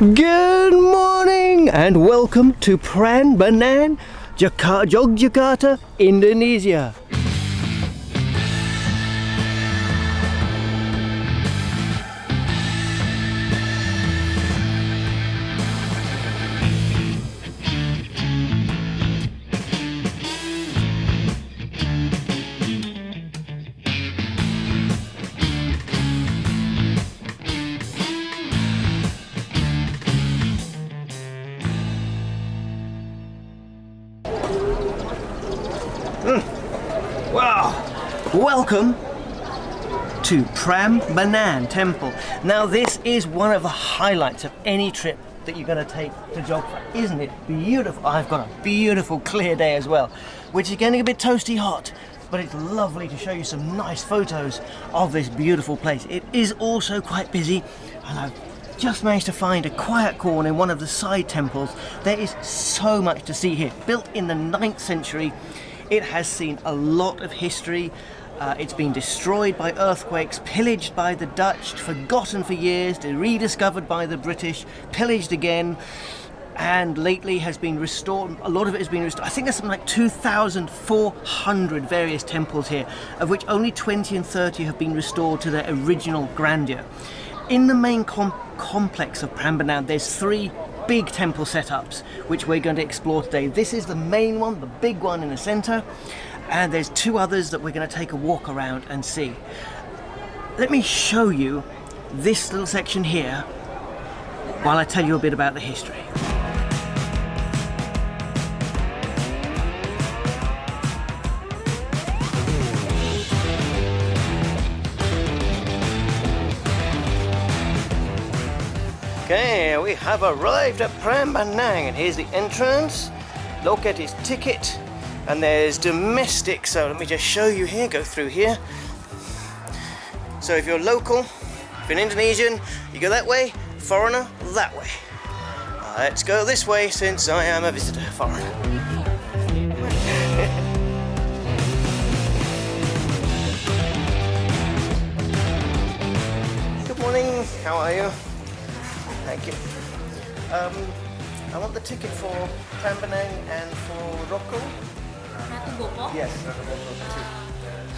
Good morning and welcome to Prambanan, Jakarta, Yogyakarta, Indonesia. Welcome to Prambanan Temple. Now this is one of the highlights of any trip that you're going to take to Jogja, isn't it? Beautiful. I've got a beautiful clear day as well, which is getting a bit toasty hot, but it's lovely to show you some nice photos of this beautiful place. It is also quite busy, and I've just managed to find a quiet corner in one of the side temples. There is so much to see here. Built in the 9th century, it has seen a lot of history. Uh, it's been destroyed by earthquakes, pillaged by the Dutch, forgotten for years, rediscovered by the British, pillaged again, and lately has been restored. A lot of it has been restored. I think there's something like 2,400 various temples here, of which only 20 and 30 have been restored to their original grandeur. In the main com complex of Prambanan, there's three big temple setups which we're going to explore today. This is the main one, the big one in the center, and there's two others that we're going to take a walk around and see. Let me show you this little section here while I tell you a bit about the history. Okay, we have arrived at Prambanan and here's the entrance. Look at his ticket and there's domestic, so let me just show you here, go through here. So if you're local, if you're an Indonesian, you go that way, foreigner, that way. Let's go this way since I am a visitor, foreigner. Good morning, how are you? Thank you. Um, I want the ticket for Prambanan and for Rocco. Ratu Boko. Yes, Rocco Boko too.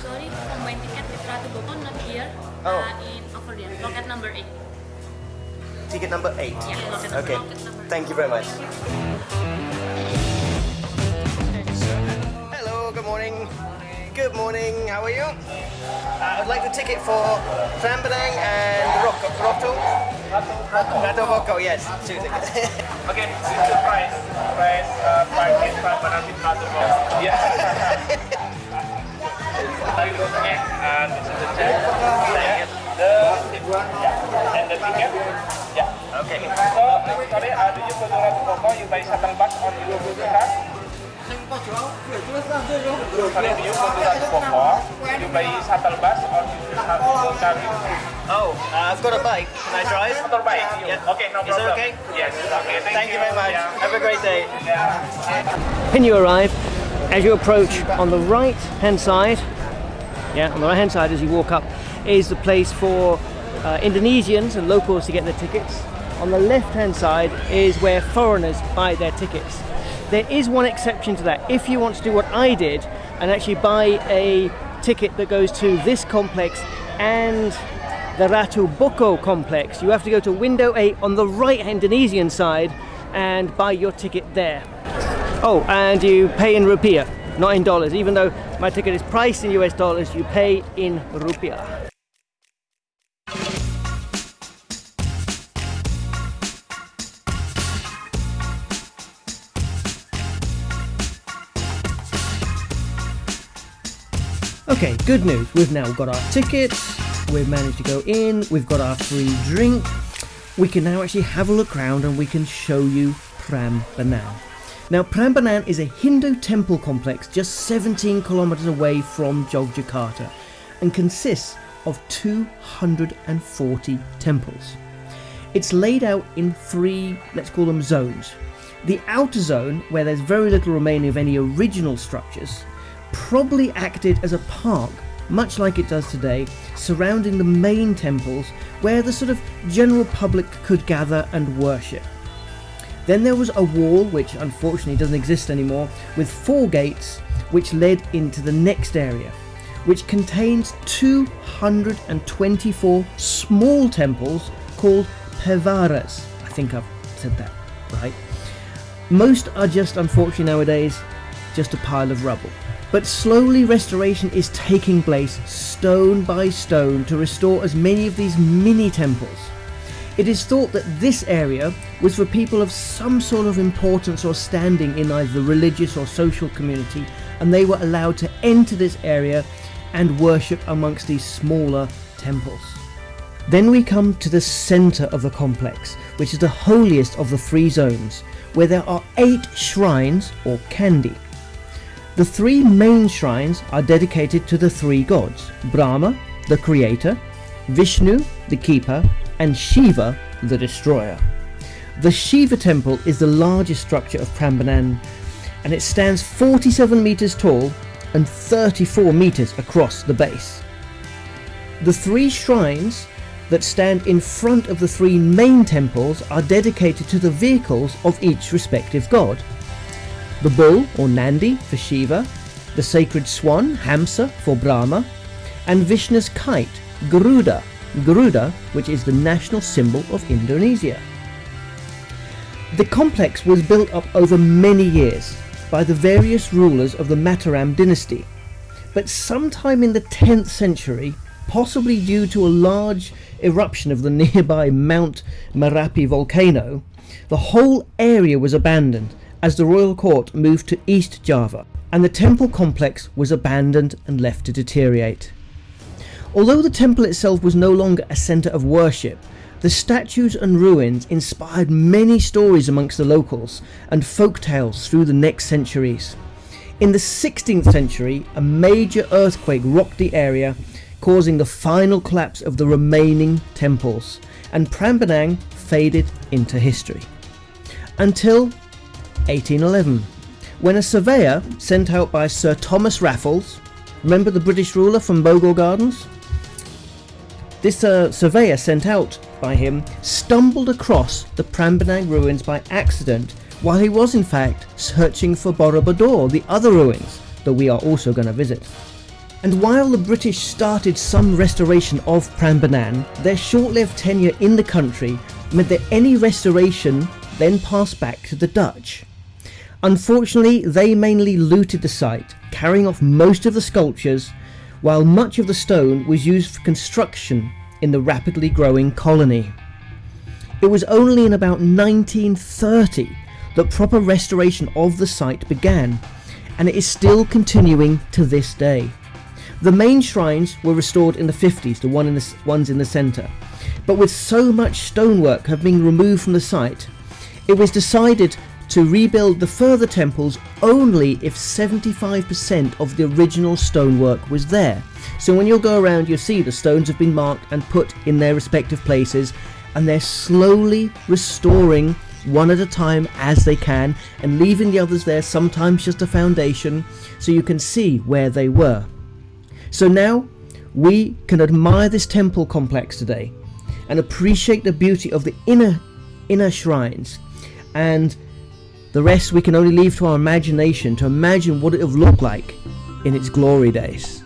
Sorry, combine ticket with Ratu Boko not here. Oh. Uh, in over there, locket number eight. Ticket number eight. Yeah, locket, Okay, locket number. thank you very much. Hello, good morning. Good morning, how are you? Uh, I'd like the ticket for Prambanan and Rocco. Rocco? Ratu Boko, yes. Two tickets. Okay, this is the price. Price uh, Ratu Boko. Yeah. Okay, and this is the check. The yeah, and the ticket. Yeah. Okay. So next story, uh, do you go to Boko? You buy shuttle bus on your card. Sorry, do you go to Ratu Boko? You buy shuttle bus or you car? Oh, uh, I've got a bike. Can I drive? Motorbike. Yeah. Okay, no Is that problem. okay? Yes. Okay. Thank, Thank you very much. Yeah. Have a great day. Yeah. When you arrive, as you approach on the right hand side, yeah, on the right hand side as you walk up, is the place for uh, Indonesians and locals to get their tickets. On the left hand side is where foreigners buy their tickets. There is one exception to that. If you want to do what I did and actually buy a ticket that goes to this complex and the Ratu Boko complex, you have to go to window 8 on the right Indonesian side and buy your ticket there. Oh, and you pay in rupiah, not in dollars. Even though my ticket is priced in US dollars, you pay in rupiah. Okay, good news. We've now got our tickets, we've managed to go in, we've got our free drink. We can now actually have a look around and we can show you Prambanan. Now, Prambanan is a Hindu temple complex just 17 kilometers away from Jogjakarta and consists of 240 temples. It's laid out in three, let's call them zones. The outer zone, where there's very little remaining of any original structures, probably acted as a park, much like it does today, surrounding the main temples where the sort of general public could gather and worship. Then there was a wall, which unfortunately doesn't exist anymore, with four gates which led into the next area, which contains 224 small temples called Perwaras. I think I've said that right. Most are just, unfortunately nowadays, just a pile of rubble. But slowly restoration is taking place stone by stone to restore as many of these mini temples. It is thought that this area was for people of some sort of importance or standing in either the religious or social community, and they were allowed to enter this area and worship amongst these smaller temples. Then we come to the centre of the complex, which is the holiest of the three zones, where there are eight shrines or candi. The three main shrines are dedicated to the three gods Brahma, the creator, Vishnu, the keeper, and Shiva, the destroyer. The Shiva temple is the largest structure of Prambanan and it stands 47 metres tall and 34 metres across the base. The three shrines that stand in front of the three main temples are dedicated to the vehicles of each respective god. The bull or Nandi for Shiva, the sacred swan Hamsa for Brahma, and Vishnu's kite Garuda Garuda, which is the national symbol of Indonesia. The complex was built up over many years by the various rulers of the Mataram dynasty, but sometime in the 10th century, possibly due to a large eruption of the nearby Mount Merapi volcano, the whole area was abandoned as the royal court moved to East Java, and the temple complex was abandoned and left to deteriorate. Although the temple itself was no longer a centre of worship, the statues and ruins inspired many stories amongst the locals and folk tales through the next centuries. In the 16th century, a major earthquake rocked the area, causing the final collapse of the remaining temples, and Prambanan faded into history. Until 1811, when a surveyor sent out by Sir Thomas Raffles, remember the British ruler from Bogor Gardens? This uh, surveyor sent out by him stumbled across the Prambanan ruins by accident while he was in fact searching for Borobudur, the other ruins that we are also going to visit. And while the British started some restoration of Prambanan, their short-lived tenure in the country meant that any restoration then passed back to the Dutch. Unfortunately, they mainly looted the site, carrying off most of the sculptures while much of the stone was used for construction in the rapidly growing colony. It was only in about 1930 that proper restoration of the site began, and it is still continuing to this day. The main shrines were restored in the 50s, the one in the ones in the centre, but with so much stonework having been removed from the site, it was decided to rebuild the further temples only if 75% of the original stonework was there. So when you'll go around you'll see the stones have been marked and put in their respective places and they're slowly restoring one at a time as they can and leaving the others there sometimes just a foundation so you can see where they were. So now we can admire this temple complex today and appreciate the beauty of the inner inner shrines and the rest we can only leave to our imagination to imagine what it would looked like in its glory days.